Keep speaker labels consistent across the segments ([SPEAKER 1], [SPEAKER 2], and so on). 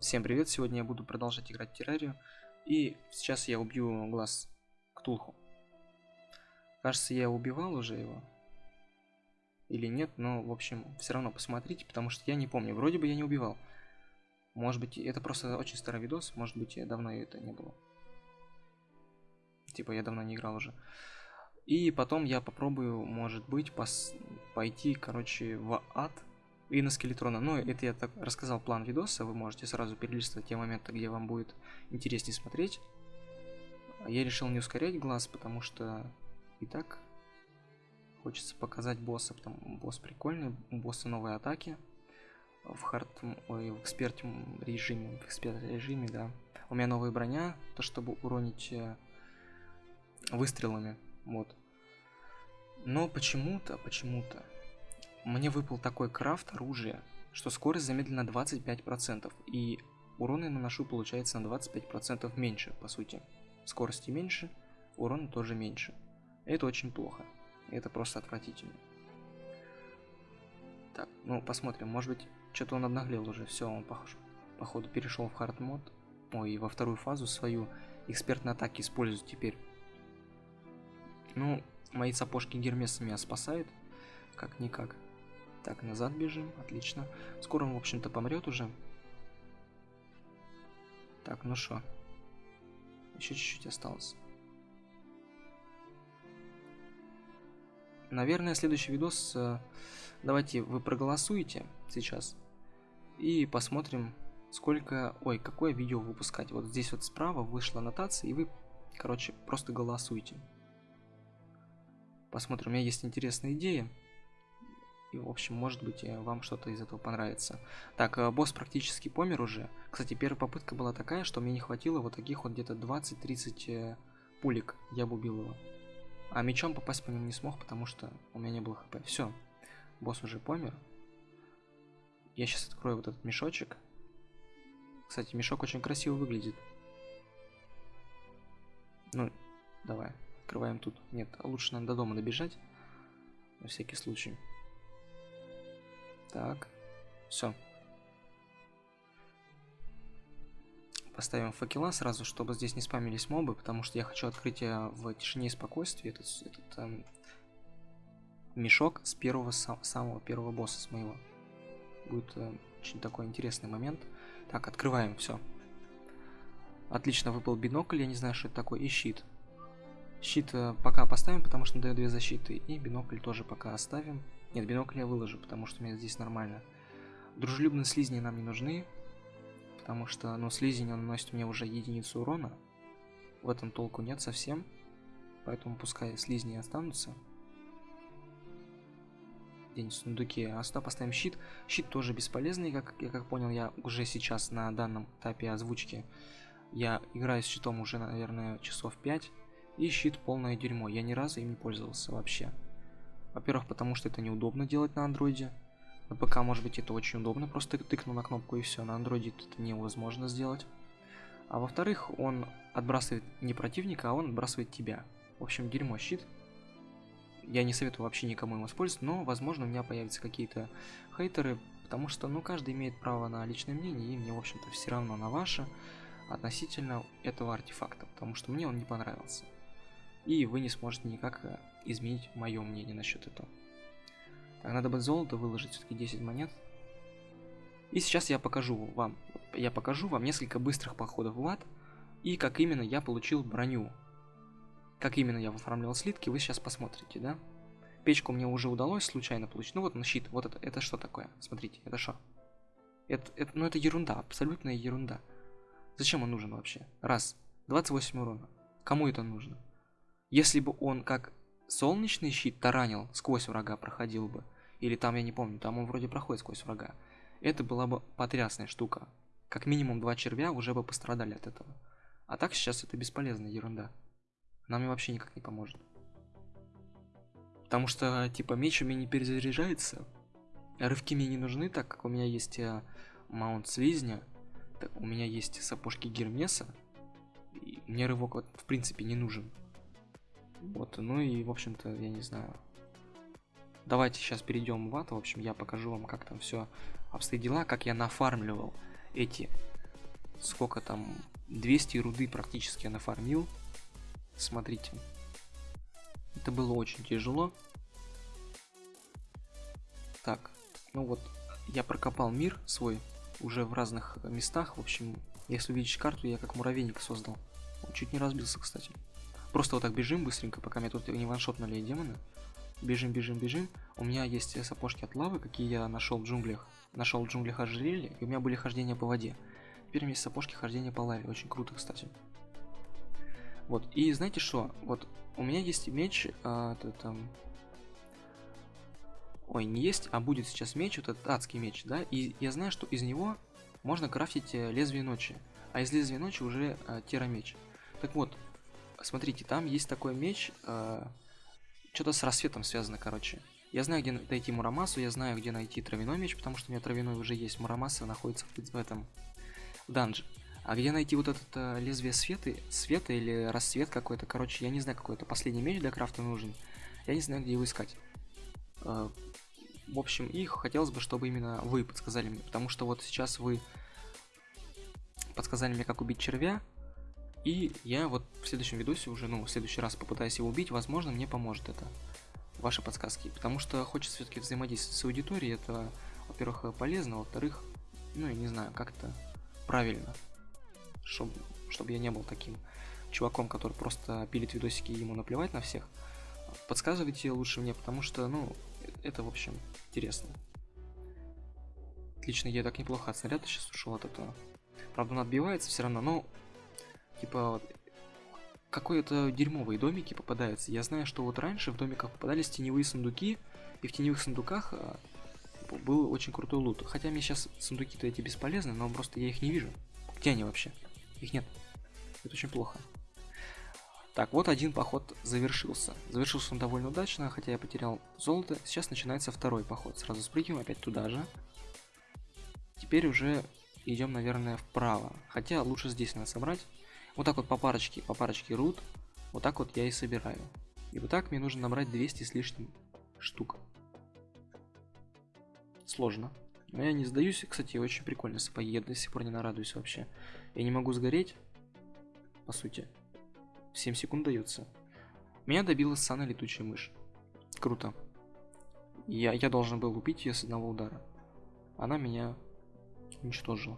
[SPEAKER 1] Всем привет, сегодня я буду продолжать играть в террарию. И сейчас я убью глаз Ктулху. Кажется, я убивал уже его. Или нет, но, в общем, все равно посмотрите, потому что я не помню. Вроде бы я не убивал. Может быть, это просто очень старый видос, может быть, я давно это не было. Типа, я давно не играл уже. И потом я попробую, может быть, пос пойти, короче, в ад и на скелетрона. Но это я так рассказал план видоса, вы можете сразу перелистывать те моменты, где вам будет интереснее смотреть. Я решил не ускорять глаз, потому что и так хочется показать босса, потому босс прикольный, у босса новые атаки в хард, ой, в эксперт режиме, в эксперт режиме, да. У меня новая броня, то чтобы уронить э, выстрелами, вот. Но почему-то, почему-то мне выпал такой крафт оружия, что скорость замедлена 25%, и урон я наношу получается на 25% меньше, по сути. Скорости меньше, урона тоже меньше. Это очень плохо. Это просто отвратительно. Так, ну посмотрим, может быть, что-то он обнаглел уже. Все, он похож, походу перешел в хард мод. Ой, и во вторую фазу свою экспертной атаки использует теперь. Ну, мои сапожки Гермеса меня спасают. Как-никак. Так, назад бежим, отлично. Скоро он, в общем-то, помрет уже. Так, ну что? Еще чуть-чуть осталось. Наверное, следующий видос... Э, давайте вы проголосуете сейчас. И посмотрим, сколько... Ой, какое видео выпускать. Вот здесь вот справа вышла аннотация, и вы, короче, просто голосуйте. Посмотрим, у меня есть интересная идея. В общем, может быть, э, вам что-то из этого понравится. Так, э, босс практически помер уже. Кстати, первая попытка была такая, что мне не хватило вот таких вот где-то 20-30 э, пулек. Я бы убил его. А мечом попасть по нему не смог, потому что у меня не было хп. Все, босс уже помер. Я сейчас открою вот этот мешочек. Кстати, мешок очень красиво выглядит. Ну, давай, открываем тут. Нет, лучше нам до дома добежать. На всякий случай. Так, все. Поставим факела сразу, чтобы здесь не спамились мобы, потому что я хочу открытие в тишине и спокойствии. Этот, этот эм, мешок с первого сам, самого первого босса с моего. Будет э, очень такой интересный момент. Так, открываем, все. Отлично, выпал бинокль, я не знаю, что это такое, и щит. Щит э, пока поставим, потому что дает две защиты, и бинокль тоже пока оставим. Нет, бинокль я выложу, потому что у меня здесь нормально. Дружелюбные слизни нам не нужны, потому что, ну, слизень, он наносит мне уже единицу урона. В этом толку нет совсем, поэтому пускай слизни останутся. День в сундуке. А сюда поставим щит. Щит тоже бесполезный, как я как понял, я уже сейчас на данном этапе озвучки. Я играю с щитом уже, наверное, часов 5. И щит полное дерьмо. Я ни разу им не пользовался вообще. Во-первых, потому что это неудобно делать на андроиде. На ПК, может быть, это очень удобно, просто тыкнул на кнопку и все. На андроиде это невозможно сделать. А во-вторых, он отбрасывает не противника, а он отбрасывает тебя. В общем, дерьмо щит. Я не советую вообще никому им использовать, но, возможно, у меня появятся какие-то хейтеры, потому что, ну, каждый имеет право на личное мнение, и мне, в общем-то, все равно на ваше относительно этого артефакта, потому что мне он не понравился. И вы не сможете никак э, изменить мое мнение насчет этого. Так, надо бы золото выложить, все-таки 10 монет. И сейчас я покажу вам, я покажу вам несколько быстрых походов в ад, и как именно я получил броню. Как именно я оформлял слитки, вы сейчас посмотрите, да? Печку мне уже удалось случайно получить. Ну вот на щит, вот это, это что такое? Смотрите, это что? Это, это, ну это ерунда, абсолютная ерунда. Зачем он нужен вообще? Раз, 28 урона. Кому это нужно? Если бы он как солнечный щит таранил, сквозь врага проходил бы, или там, я не помню, там он вроде проходит сквозь врага, это была бы потрясная штука. Как минимум два червя уже бы пострадали от этого. А так сейчас это бесполезная ерунда. Нам и вообще никак не поможет. Потому что, типа, меч у меня не перезаряжается. Рывки мне не нужны, так как у меня есть э, маунт слизня. Так, у меня есть сапожки Гермеса. И мне рывок вот, в принципе не нужен. Вот, ну и, в общем-то, я не знаю. Давайте сейчас перейдем в ад. В общем, я покажу вам, как там все обстоит дела, как я нафармливал эти сколько там, 200 руды практически я нафармил. Смотрите. Это было очень тяжело. Так, ну вот, я прокопал мир свой уже в разных местах. В общем, если увидишь карту, я как муравейник создал. Чуть не разбился, кстати. Просто вот так бежим быстренько, пока меня тут не ваншотнули демоны. Бежим, бежим, бежим. У меня есть сапожки от лавы, какие я нашел в джунглях. Нашел в джунглях ожерелье, и у меня были хождения по воде. Теперь у меня есть сапожки хождения по лаве. Очень круто, кстати. Вот, и знаете что? Вот у меня есть меч, а, это там... Ой, не есть, а будет сейчас меч, вот этот адский меч, да? И я знаю, что из него можно крафтить э, лезвие ночи. А из лезвия ночи уже а, терамеч. Так вот, смотрите, там есть такой меч, а, что-то с рассветом связано, короче. Я знаю, где найти Мурамасу, я знаю, где найти травяной меч, потому что у меня травяной уже есть. Мурамаса находится в, в этом в данже. А где найти вот это а, лезвие света, света или рассвет какой-то, короче, я не знаю, какой это последний меч для крафта нужен. Я не знаю, где его искать. А, в общем, и хотелось бы, чтобы именно вы подсказали мне, потому что вот сейчас вы подсказали мне, как убить червя, и я вот в следующем видосе уже, ну, в следующий раз попытаюсь его убить, возможно, мне поможет это, ваши подсказки, потому что хочется все-таки взаимодействовать с аудиторией, это, во-первых, полезно, во-вторых, ну, я не знаю, как это правильно, чтобы, чтобы я не был таким чуваком, который просто пилит видосики и ему наплевать на всех. Подсказывайте лучше мне, потому что, ну, это, в общем, интересно. Отлично, я так неплохо от снаряда сейчас ушел от этого. Правда, он отбивается все равно, но типа какой-то дерьмовые домики попадаются. Я знаю, что вот раньше в домиках попадались теневые сундуки, и в теневых сундуках а, был очень крутой лут. Хотя мне сейчас сундуки-то эти бесполезны, но просто я их не вижу. Где они вообще? Их нет. Это очень плохо. Так, вот один поход завершился. Завершился он довольно удачно, хотя я потерял золото. Сейчас начинается второй поход. Сразу спрыгиваем опять туда же. Теперь уже идем, наверное, вправо. Хотя лучше здесь надо собрать. Вот так вот по парочке, по парочке рут. Вот так вот я и собираю. И вот так мне нужно набрать 200 с лишним штук. Сложно. Но я не сдаюсь. Кстати, очень прикольно сапоги. Я до сих пор не нарадуюсь вообще. Я не могу сгореть. По сути. 7 секунд дается. Меня добила Сана летучая мышь. Круто. Я, я должен был убить ее с одного удара. Она меня уничтожила.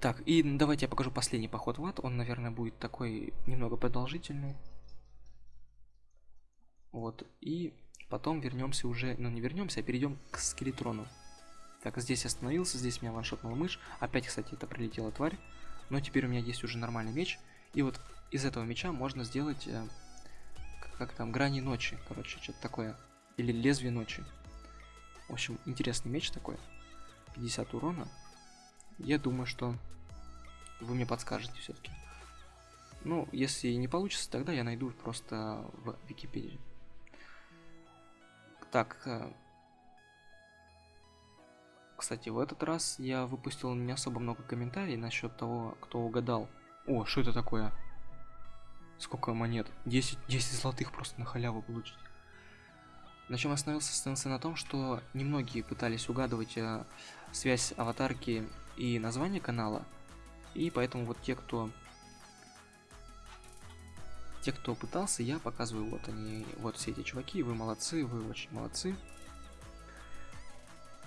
[SPEAKER 1] Так, и давайте я покажу последний поход в ад. Он, наверное, будет такой немного продолжительный. Вот, и потом вернемся уже, ну не вернемся, а перейдем к скелетрону. Так, здесь остановился, здесь меня ваншотнула мышь. Опять, кстати, это прилетела тварь. Но теперь у меня есть уже нормальный меч. И вот из этого меча можно сделать, э, как там, грани ночи, короче, что-то такое. Или лезвие ночи. В общем, интересный меч такой. 50 урона. Я думаю, что вы мне подскажете все-таки. Ну, если не получится, тогда я найду просто в Википедии. Так. Э, кстати, в этот раз я выпустил не особо много комментариев насчет того, кто угадал. О, что это такое? Сколько монет? 10, 10 золотых просто на халяву получить. На чем остановился? Остановился на том, что немногие пытались угадывать э, связь аватарки и название канала. И поэтому вот те, кто... Те, кто пытался, я показываю, вот они, вот все эти чуваки, вы молодцы, вы очень молодцы.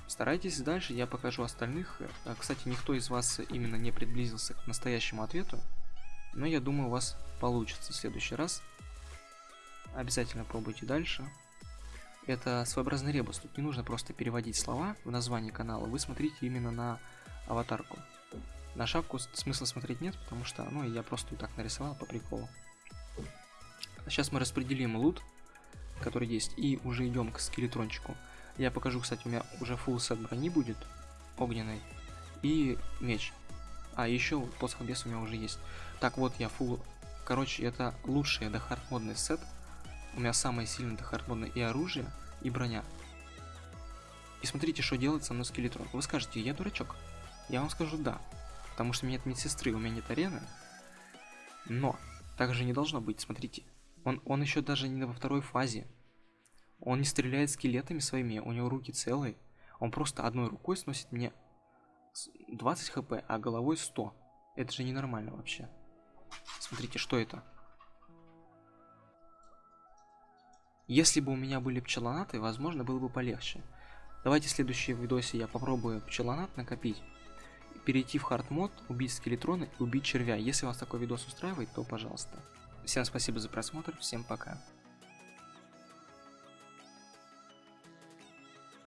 [SPEAKER 1] Старайтесь дальше, я покажу остальных. Э, кстати, никто из вас именно не приблизился к настоящему ответу. Но я думаю, у вас получится в следующий раз. Обязательно пробуйте дальше. Это своеобразный ребус. Тут не нужно просто переводить слова в название канала. Вы смотрите именно на аватарку. На шапку смысла смотреть нет, потому что, ну, я просто и так нарисовал по приколу. Сейчас мы распределим лут, который есть, и уже идем к скелетрончику. Я покажу, кстати, у меня уже full сет брони будет, огненной, и меч. А, еще посох бес у меня уже есть. Так, вот я full... Короче, это лучший дехард модный сет. У меня самый сильный дехард модный и оружие, и броня. И смотрите, что делает со мной скелетрон. Вы скажете, я дурачок. Я вам скажу да. Потому что у меня нет медсестры, у меня нет арены. Но, так же не должно быть, смотрите. Он, он еще даже не во второй фазе. Он не стреляет скелетами своими, у него руки целые. Он просто одной рукой сносит мне 20 хп, а головой 100. Это же ненормально вообще. Смотрите, что это? Если бы у меня были пчелонаты, возможно, было бы полегче. Давайте в следующем видосе я попробую пчелонат накопить. Перейти в хард мод, убить скелетрона и убить червя. Если вас такой видос устраивает, то пожалуйста. Всем спасибо за просмотр, всем пока.